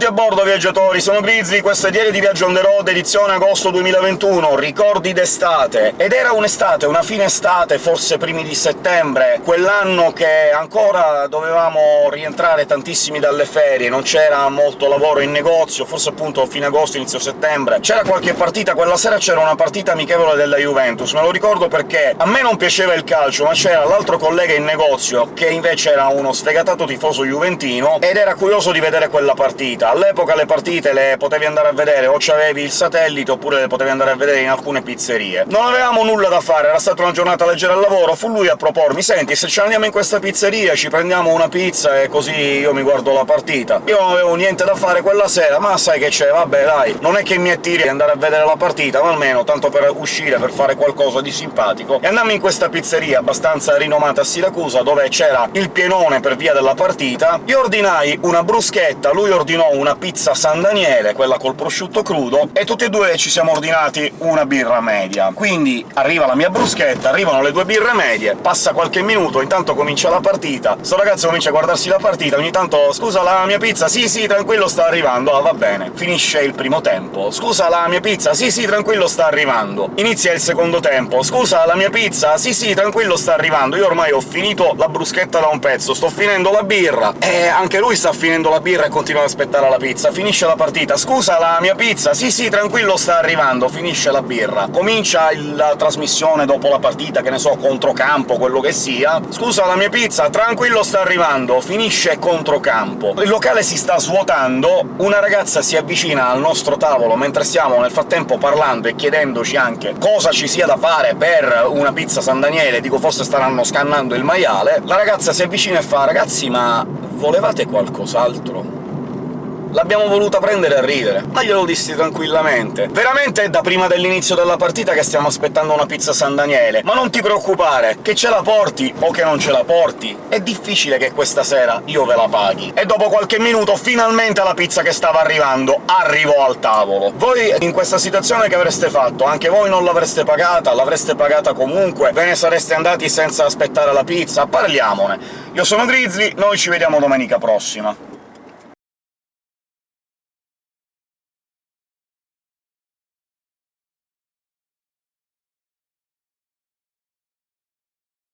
Benvenuti a bordo, viaggiatori! Sono Grizzly, questo è Diario di Viaggio on the road, edizione agosto 2021, ricordi d'estate. Ed era un'estate, una fine estate, forse primi di settembre, quell'anno che ancora dovevamo rientrare tantissimi dalle ferie, non c'era molto lavoro in negozio, forse appunto fine agosto, inizio settembre. C'era qualche partita, quella sera c'era una partita amichevole della Juventus, me lo ricordo perché a me non piaceva il calcio, ma c'era l'altro collega in negozio che invece era uno sfegatato tifoso juventino, ed era curioso di vedere quella partita. All'epoca le partite le potevi andare a vedere o c'avevi il satellite, oppure le potevi andare a vedere in alcune pizzerie. Non avevamo nulla da fare, era stata una giornata leggera al lavoro, fu lui a propormi «Senti, se ci andiamo in questa pizzeria ci prendiamo una pizza e così io mi guardo la partita». Io non avevo niente da fare quella sera, ma sai che c'è, vabbè dai, non è che mi attiri andare a vedere la partita, ma almeno tanto per uscire, per fare qualcosa di simpatico. E andammo in questa pizzeria abbastanza rinomata a Siracusa, dove c'era il pienone per via della partita. Io ordinai una bruschetta, lui ordinò una pizza San Daniele, quella col prosciutto crudo, e tutti e due ci siamo ordinati una birra media. Quindi arriva la mia bruschetta, arrivano le due birre medie, passa qualche minuto, intanto comincia la partita, sto ragazzo comincia a guardarsi la partita, ogni tanto «Scusa, la mia pizza? Sì, sì, tranquillo, sta arrivando». Ah, va bene. Finisce il primo tempo. «Scusa, la mia pizza? Sì, sì, tranquillo, sta arrivando». Inizia il secondo tempo. «Scusa, la mia pizza? Sì, sì, tranquillo, sta arrivando». Io ormai ho finito la bruschetta da un pezzo, sto finendo la birra, e anche lui sta finendo la birra e continua ad aspettare aspettare la pizza, finisce la partita. «Scusa, la mia pizza?» «Sì, sì, tranquillo, sta arrivando». Finisce la birra. Comincia la trasmissione dopo la partita, che ne so, controcampo, quello che sia. «Scusa, la mia pizza?» «Tranquillo, sta arrivando». Finisce controcampo. Il locale si sta svuotando, una ragazza si avvicina al nostro tavolo mentre stiamo nel frattempo parlando e chiedendoci anche cosa ci sia da fare per una pizza San Daniele, dico forse staranno scannando il maiale. La ragazza si avvicina e fa «Ragazzi, ma volevate qualcos'altro?» L'abbiamo voluta prendere a ridere, ma glielo dissi tranquillamente. Veramente è da prima dell'inizio della partita che stiamo aspettando una pizza San Daniele, ma non ti preoccupare, che ce la porti o che non ce la porti, è difficile che questa sera io ve la paghi. E dopo qualche minuto finalmente la pizza che stava arrivando arrivò al tavolo. Voi in questa situazione che avreste fatto? Anche voi non l'avreste pagata? L'avreste pagata comunque? Ve ne sareste andati senza aspettare la pizza? Parliamone! Io sono Grizzly, noi ci vediamo domenica prossima.